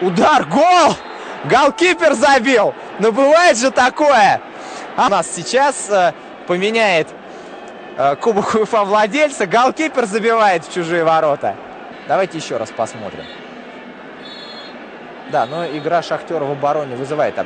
Удар, гол! Голкипер забил! Но бывает же такое! А у нас сейчас э, поменяет э, Кубок УФА владельца. Голкипер забивает в чужие ворота. Давайте еще раз посмотрим. Да, но игра Шахтера в обороне вызывает